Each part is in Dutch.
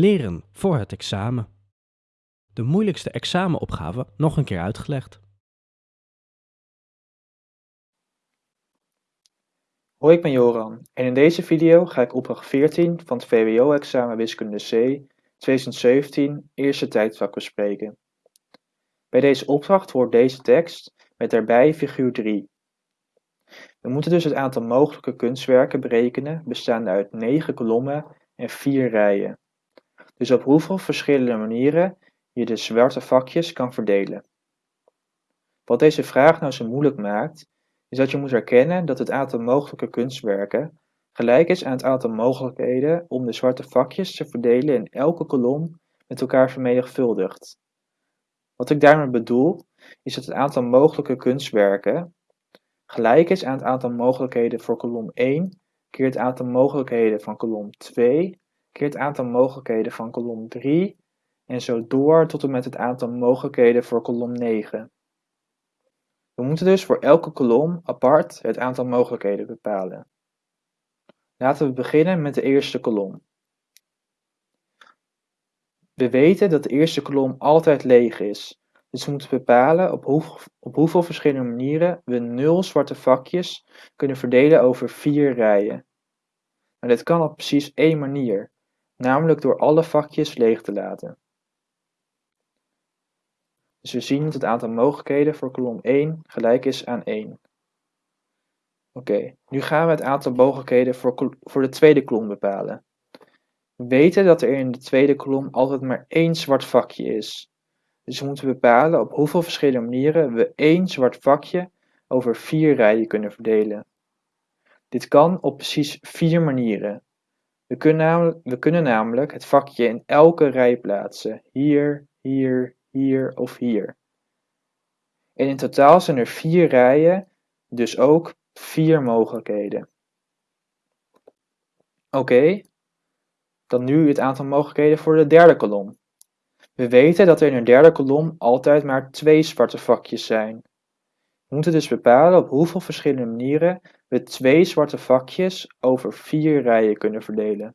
Leren voor het examen. De moeilijkste examenopgave nog een keer uitgelegd. Hoi, ik ben Joran en in deze video ga ik opdracht 14 van het VWO-examen Wiskunde C 2017 eerste tijdvak bespreken. Bij deze opdracht hoort deze tekst met daarbij figuur 3. We moeten dus het aantal mogelijke kunstwerken berekenen bestaande uit 9 kolommen en 4 rijen. Dus op hoeveel verschillende manieren je de zwarte vakjes kan verdelen. Wat deze vraag nou zo moeilijk maakt, is dat je moet erkennen dat het aantal mogelijke kunstwerken gelijk is aan het aantal mogelijkheden om de zwarte vakjes te verdelen in elke kolom met elkaar vermenigvuldigd. Wat ik daarmee bedoel, is dat het aantal mogelijke kunstwerken gelijk is aan het aantal mogelijkheden voor kolom 1 keer het aantal mogelijkheden van kolom 2 keer het aantal mogelijkheden van kolom 3 en zo door tot en met het aantal mogelijkheden voor kolom 9. We moeten dus voor elke kolom apart het aantal mogelijkheden bepalen. Laten we beginnen met de eerste kolom. We weten dat de eerste kolom altijd leeg is, dus we moeten bepalen op, op hoeveel verschillende manieren we nul zwarte vakjes kunnen verdelen over vier rijen. Maar dit kan op precies één manier, namelijk door alle vakjes leeg te laten. Dus we zien dat het aantal mogelijkheden voor kolom 1 gelijk is aan 1. Oké, nu gaan we het aantal mogelijkheden voor, voor de tweede kolom bepalen. We weten dat er in de tweede kolom altijd maar één zwart vakje is. Dus we moeten bepalen op hoeveel verschillende manieren we één zwart vakje over vier rijen kunnen verdelen. Dit kan op precies vier manieren. We kunnen, namelijk, het vakje in elke rij plaatsen. Hier, hier, hier of hier. En in totaal zijn er vier rijen, dus ook vier mogelijkheden. Oké, dan nu het aantal mogelijkheden voor de derde kolom. We weten dat er in een derde kolom altijd maar twee zwarte vakjes zijn. Moeten dus bepalen op hoeveel verschillende manieren we twee zwarte vakjes over vier rijen kunnen verdelen.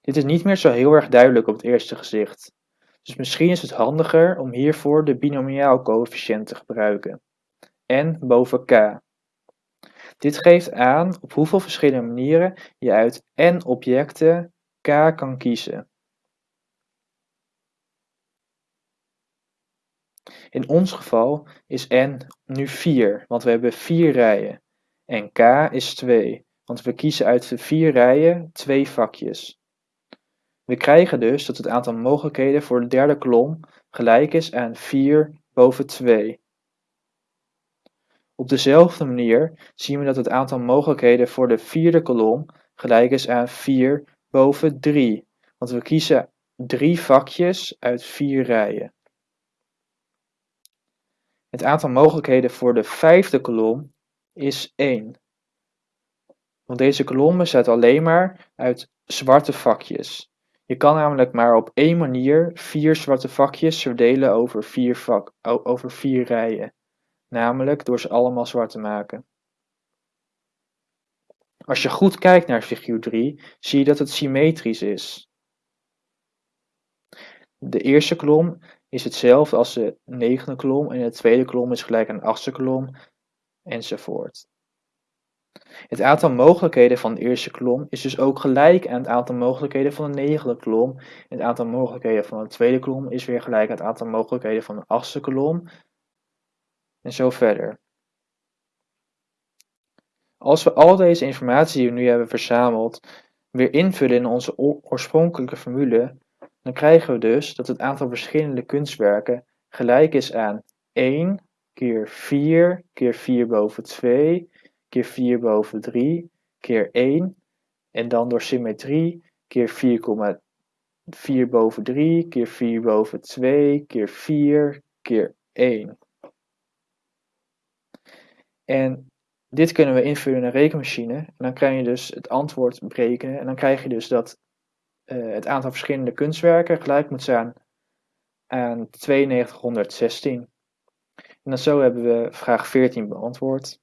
Dit is niet meer zo heel erg duidelijk op het eerste gezicht, dus misschien is het handiger om hiervoor de binomiaalcoëfficiënt te gebruiken, n boven k. Dit geeft aan op hoeveel verschillende manieren je uit n objecten k kan kiezen. In ons geval is n nu 4, want we hebben 4 rijen. En k is 2, want we kiezen uit de 4 rijen twee vakjes. We krijgen dus dat het aantal mogelijkheden voor de derde kolom gelijk is aan 4 boven 2. Op dezelfde manier zien we dat het aantal mogelijkheden voor de vierde kolom gelijk is aan 4 boven 3, want we kiezen drie vakjes uit vier rijen. Het aantal mogelijkheden voor de vijfde kolom is 1. Want deze kolom bestaat alleen maar uit zwarte vakjes. Je kan namelijk maar op één manier vier zwarte vakjes verdelen over vier, vak, over vier rijen. Namelijk door ze allemaal zwart te maken. Als je goed kijkt naar figuur 3, zie je dat het symmetrisch is. De eerste kolom is hetzelfde als de negende kolom en de tweede kolom is gelijk aan de achtste kolom enzovoort. Het aantal mogelijkheden van de eerste kolom is dus ook gelijk aan het aantal mogelijkheden van de negende kolom. Het aantal mogelijkheden van de tweede kolom is weer gelijk aan het aantal mogelijkheden van de achtste kolom. En zo verder. Als we al deze informatie die we nu hebben verzameld weer invullen in onze oorspronkelijke formule, dan krijgen we dus dat het aantal verschillende kunstwerken gelijk is aan 1 keer 4 keer 4 boven 2 keer 4 boven 3 keer 1 en dan door symmetrie keer 4,4 boven 3 keer 4 boven 2 keer 4 keer 1. En dit kunnen we invullen in een rekenmachine. En dan krijg je dus het antwoord berekenen. En dan krijg je dus dat uh, het aantal verschillende kunstwerken gelijk moet zijn aan 9216. En dan zo hebben we vraag 14 beantwoord.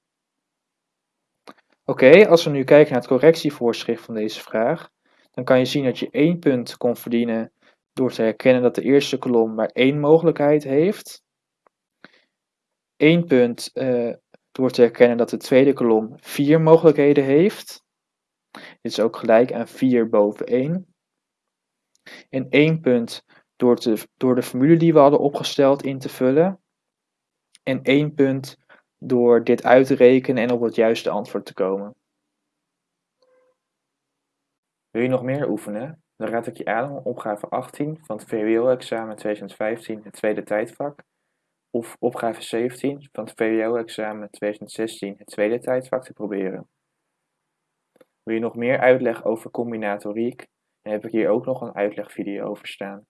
Oké, als we nu kijken naar het correctievoorschrift van deze vraag, dan kan je zien dat je één punt kon verdienen door te herkennen dat de eerste kolom maar één mogelijkheid heeft. Eén punt uh, door te herkennen dat de tweede kolom vier mogelijkheden heeft. Dit is ook gelijk aan 4 boven 1. En één punt door, te, door de formule die we hadden opgesteld in te vullen. En één punt door dit uit te rekenen en op het juiste antwoord te komen. Wil je nog meer oefenen? Dan raad ik je aan om opgave 18 van het VWO-examen 2015, het tweede tijdvak, of opgave 17 van het VWO-examen 2016, het tweede tijdvak te proberen. Wil je nog meer uitleg over combinatoriek? Heb ik hier ook nog een uitlegvideo over staan.